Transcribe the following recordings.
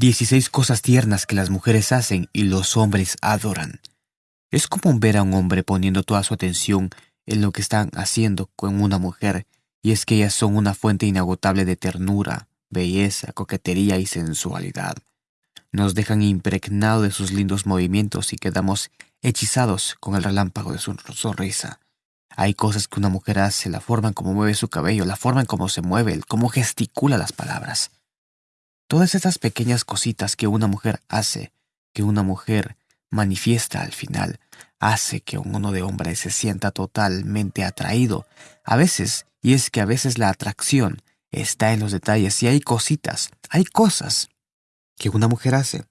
16 cosas tiernas que las mujeres hacen y los hombres adoran. Es común ver a un hombre poniendo toda su atención en lo que están haciendo con una mujer, y es que ellas son una fuente inagotable de ternura, belleza, coquetería y sensualidad. Nos dejan impregnados de sus lindos movimientos y quedamos hechizados con el relámpago de su sonrisa. Hay cosas que una mujer hace, la forma en cómo mueve su cabello, la forma en cómo se mueve, cómo gesticula las palabras. Todas esas pequeñas cositas que una mujer hace, que una mujer manifiesta al final, hace que uno de hombre se sienta totalmente atraído. A veces, y es que a veces la atracción está en los detalles y hay cositas, hay cosas que una mujer hace.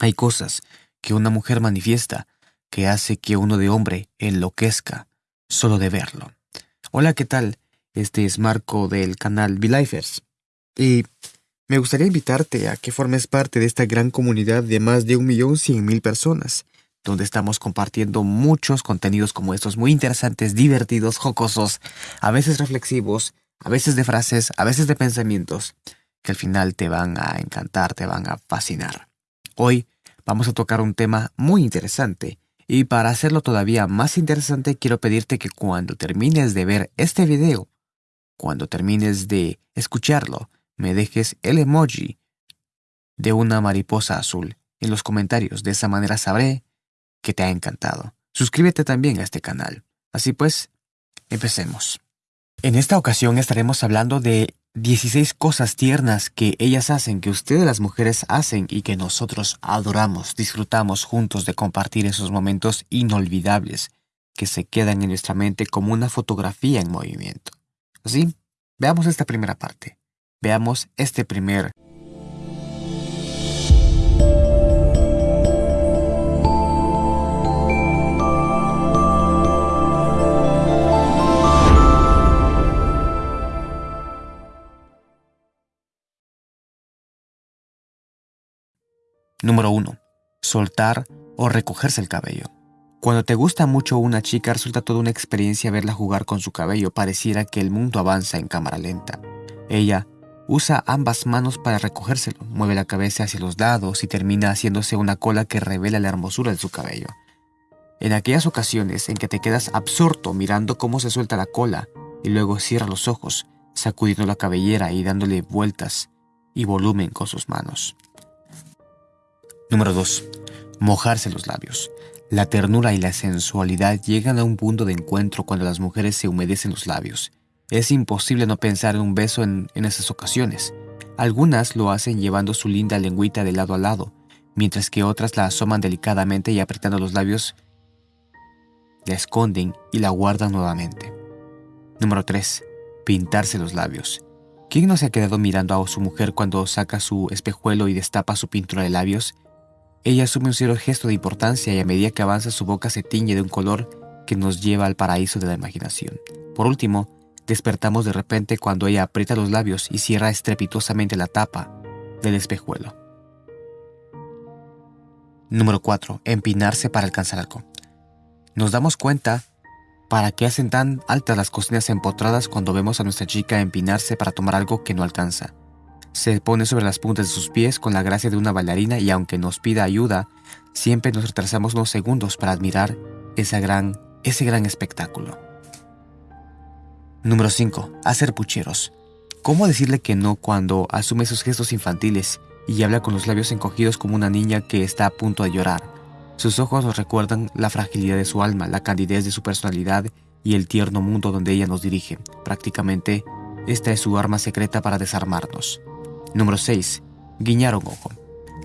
Hay cosas que una mujer manifiesta que hace que uno de hombre enloquezca solo de verlo. Hola, ¿qué tal? Este es Marco del canal V-Lifers. Y me gustaría invitarte a que formes parte de esta gran comunidad de más de un millón cien mil personas, donde estamos compartiendo muchos contenidos como estos muy interesantes, divertidos, jocosos, a veces reflexivos, a veces de frases, a veces de pensamientos, que al final te van a encantar, te van a fascinar. Hoy vamos a tocar un tema muy interesante, y para hacerlo todavía más interesante quiero pedirte que cuando termines de ver este video, cuando termines de escucharlo, me dejes el emoji de una mariposa azul en los comentarios. De esa manera sabré que te ha encantado. Suscríbete también a este canal. Así pues, empecemos. En esta ocasión estaremos hablando de 16 cosas tiernas que ellas hacen, que ustedes las mujeres hacen y que nosotros adoramos, disfrutamos juntos de compartir esos momentos inolvidables que se quedan en nuestra mente como una fotografía en movimiento. Así, veamos esta primera parte. Veamos este primer Número 1. Soltar o recogerse el cabello. Cuando te gusta mucho una chica resulta toda una experiencia verla jugar con su cabello, pareciera que el mundo avanza en cámara lenta. Ella Usa ambas manos para recogérselo, mueve la cabeza hacia los lados y termina haciéndose una cola que revela la hermosura de su cabello. En aquellas ocasiones en que te quedas absorto mirando cómo se suelta la cola y luego cierra los ojos, sacudiendo la cabellera y dándole vueltas y volumen con sus manos. Número 2. Mojarse los labios. La ternura y la sensualidad llegan a un punto de encuentro cuando las mujeres se humedecen los labios es imposible no pensar en un beso en, esas ocasiones. Algunas lo hacen llevando su linda lengüita de lado a lado, mientras que otras la asoman delicadamente y apretando los labios, la esconden y la guardan nuevamente. Número 3. Pintarse los labios. ¿Quién no se ha quedado mirando a su mujer cuando saca su espejuelo y destapa su pintura de labios? Ella asume un cierto gesto de importancia y a medida que avanza su boca se tiñe de un color que nos lleva al paraíso de la imaginación. Por último, Despertamos de repente cuando ella aprieta los labios y cierra estrepitosamente la tapa del espejuelo. Número 4. Empinarse para alcanzar algo. Nos damos cuenta para qué hacen tan altas las cocinas empotradas cuando vemos a nuestra chica empinarse para tomar algo que no alcanza. Se pone sobre las puntas de sus pies con la gracia de una bailarina y aunque nos pida ayuda, siempre nos retrasamos unos segundos para admirar gran, ese gran espectáculo. Número 5. Hacer pucheros. ¿Cómo decirle que no cuando asume esos gestos infantiles y habla con los labios encogidos como una niña que está a punto de llorar? Sus ojos nos recuerdan la fragilidad de su alma, la candidez de su personalidad y el tierno mundo donde ella nos dirige. Prácticamente, esta es su arma secreta para desarmarnos. Número 6. Guiñar un ojo.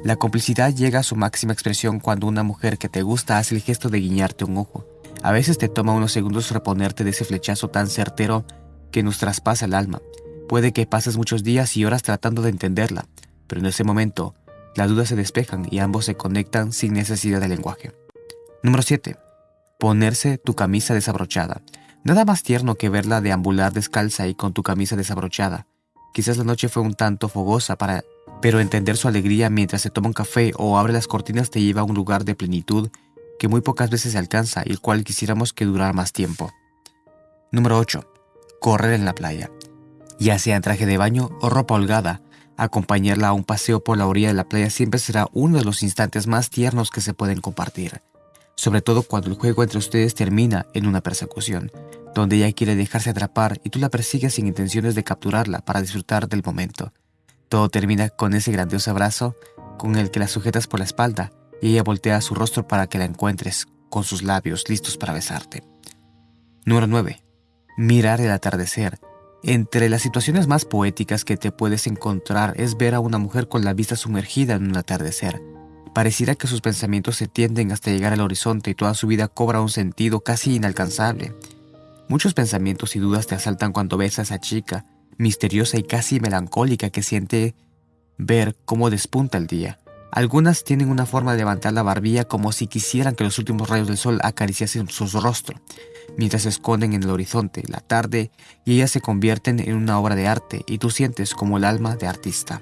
La complicidad llega a su máxima expresión cuando una mujer que te gusta hace el gesto de guiñarte un ojo. A veces te toma unos segundos reponerte de ese flechazo tan certero que nos traspasa el alma. Puede que pases muchos días y horas tratando de entenderla, pero en ese momento las dudas se despejan y ambos se conectan sin necesidad de lenguaje. Número 7. Ponerse tu camisa desabrochada. Nada más tierno que verla deambular descalza y con tu camisa desabrochada. Quizás la noche fue un tanto fogosa para... Pero entender su alegría mientras se toma un café o abre las cortinas te lleva a un lugar de plenitud que muy pocas veces se alcanza y el cual quisiéramos que durara más tiempo. Número 8. Correr en la playa. Ya sea en traje de baño o ropa holgada, Acompañarla a un paseo por la orilla de la playa siempre será uno de los instantes más tiernos que se pueden compartir, sobre todo cuando el juego entre ustedes termina en una persecución, donde ella quiere dejarse atrapar y tú la persigues sin intenciones de capturarla para disfrutar del momento. Todo termina con ese grandioso abrazo con el que la sujetas por la espalda y ella voltea su rostro para que la encuentres con sus labios listos para besarte. Número 9. Mirar el atardecer entre las situaciones más poéticas que te puedes encontrar es ver a una mujer con la vista sumergida en un atardecer. Pareciera que sus pensamientos se tienden hasta llegar al horizonte y toda su vida cobra un sentido casi inalcanzable. Muchos pensamientos y dudas te asaltan cuando ves a esa chica, misteriosa y casi melancólica que siente ver cómo despunta el día. Algunas tienen una forma de levantar la barbilla como si quisieran que los últimos rayos del sol acariciasen su rostro mientras se esconden en el horizonte, la tarde, y ellas se convierten en una obra de arte y tú sientes como el alma de artista.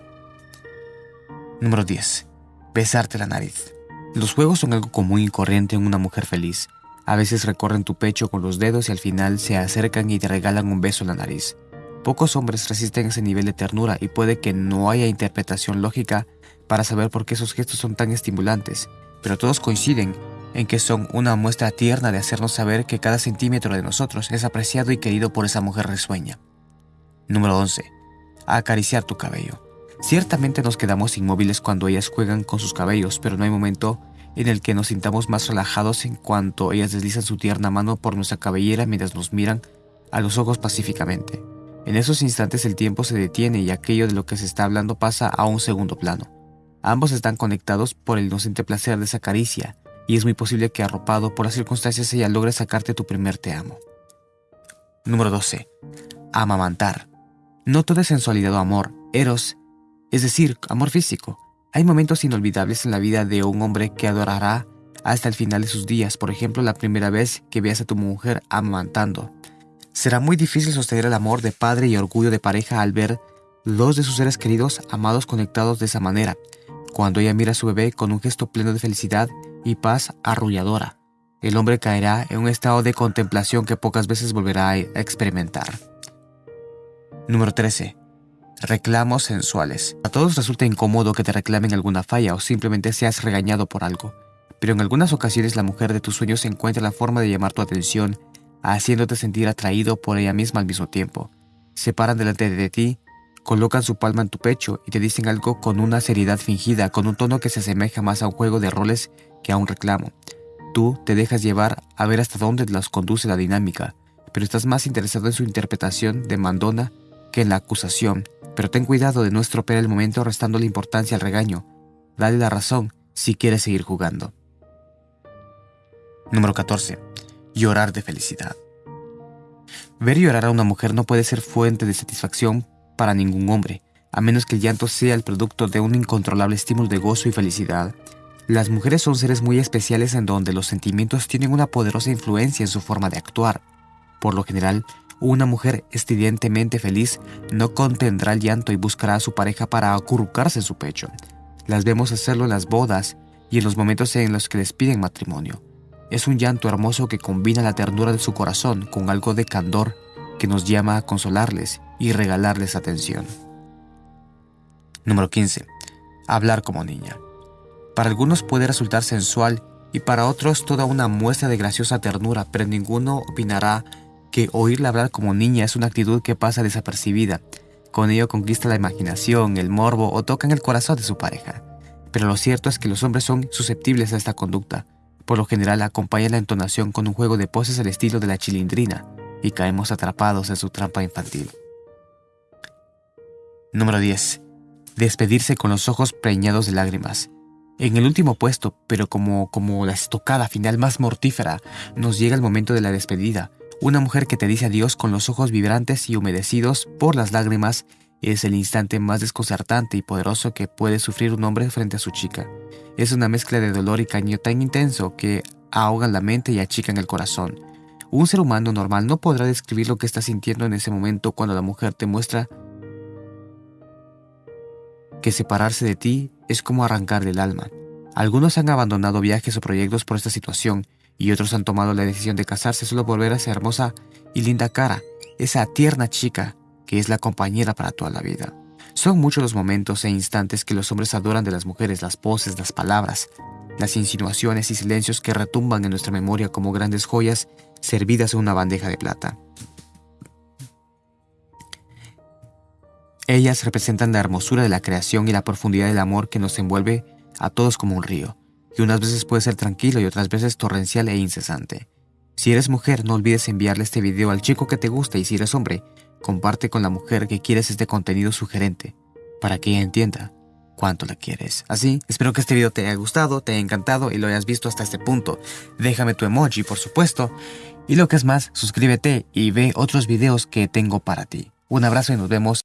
Número 10. Besarte la nariz. Los juegos son algo común y corriente en una mujer feliz. A veces recorren tu pecho con los dedos y al final se acercan y te regalan un beso en la nariz. Pocos hombres resisten ese nivel de ternura y puede que no haya interpretación lógica para saber por qué esos gestos son tan estimulantes, pero todos coinciden en que son una muestra tierna de hacernos saber que cada centímetro de nosotros es apreciado y querido por esa mujer risueña. Número 11. Acariciar tu cabello. Ciertamente nos quedamos inmóviles cuando ellas juegan con sus cabellos, pero no hay momento en el que nos sintamos más relajados en cuanto ellas deslizan su tierna mano por nuestra cabellera mientras nos miran a los ojos pacíficamente. En esos instantes el tiempo se detiene y aquello de lo que se está hablando pasa a un segundo plano. Ambos están conectados por el inocente placer de esa caricia, y es muy posible que arropado por las circunstancias ella logre sacarte tu primer te amo. Número 12. Amamantar. No todo es sensualidad o amor, eros, es decir, amor físico. Hay momentos inolvidables en la vida de un hombre que adorará hasta el final de sus días, por ejemplo, la primera vez que veas a tu mujer amamantando. Será muy difícil sostener el amor de padre y orgullo de pareja al ver dos de sus seres queridos amados conectados de esa manera, cuando ella mira a su bebé con un gesto pleno de felicidad y paz arrulladora. El hombre caerá en un estado de contemplación que pocas veces volverá a experimentar. Número 13. Reclamos sensuales. A todos resulta incómodo que te reclamen alguna falla o simplemente seas regañado por algo, pero en algunas ocasiones la mujer de tus sueños encuentra la forma de llamar tu atención, haciéndote sentir atraído por ella misma al mismo tiempo. Se paran delante de ti, colocan su palma en tu pecho y te dicen algo con una seriedad fingida, con un tono que se asemeja más a un juego de roles que a un reclamo. Tú te dejas llevar a ver hasta dónde las conduce la dinámica, pero estás más interesado en su interpretación de mandona que en la acusación. Pero ten cuidado de no estropear el momento restando la importancia al regaño. Dale la razón si quieres seguir jugando. Número 14. Llorar de felicidad. Ver llorar a una mujer no puede ser fuente de satisfacción para ningún hombre, a menos que el llanto sea el producto de un incontrolable estímulo de gozo y felicidad. Las mujeres son seres muy especiales en donde los sentimientos tienen una poderosa influencia en su forma de actuar. Por lo general, una mujer estudiantemente feliz no contendrá el llanto y buscará a su pareja para acurrucarse en su pecho. Las vemos hacerlo en las bodas y en los momentos en los que les piden matrimonio. Es un llanto hermoso que combina la ternura de su corazón con algo de candor que nos llama a consolarles y regalarles atención. Número 15. Hablar como niña. Para algunos puede resultar sensual y para otros toda una muestra de graciosa ternura, pero ninguno opinará que oírla hablar como niña es una actitud que pasa desapercibida. Con ello conquista la imaginación, el morbo o toca en el corazón de su pareja. Pero lo cierto es que los hombres son susceptibles a esta conducta. Por lo general acompaña la entonación con un juego de poses al estilo de la chilindrina y caemos atrapados en su trampa infantil. Número 10. Despedirse con los ojos preñados de lágrimas. En el último puesto, pero como, como la estocada final más mortífera, nos llega el momento de la despedida. Una mujer que te dice adiós con los ojos vibrantes y humedecidos por las lágrimas es el instante más desconcertante y poderoso que puede sufrir un hombre frente a su chica. Es una mezcla de dolor y caño tan intenso que ahogan la mente y achican el corazón. Un ser humano normal no podrá describir lo que está sintiendo en ese momento cuando la mujer te muestra que separarse de ti es como arrancar del alma. Algunos han abandonado viajes o proyectos por esta situación y otros han tomado la decisión de casarse solo por ver a esa hermosa y linda cara, esa tierna chica que es la compañera para toda la vida. Son muchos los momentos e instantes que los hombres adoran de las mujeres, las poses, las palabras, las insinuaciones y silencios que retumban en nuestra memoria como grandes joyas servidas en una bandeja de plata. Ellas representan la hermosura de la creación y la profundidad del amor que nos envuelve a todos como un río, que unas veces puede ser tranquilo y otras veces torrencial e incesante. Si eres mujer, no olvides enviarle este video al chico que te gusta y si eres hombre, comparte con la mujer que quieres este contenido sugerente, para que ella entienda cuánto la quieres. Así, espero que este video te haya gustado, te haya encantado y lo hayas visto hasta este punto. Déjame tu emoji, por supuesto. Y lo que es más, suscríbete y ve otros videos que tengo para ti. Un abrazo y nos vemos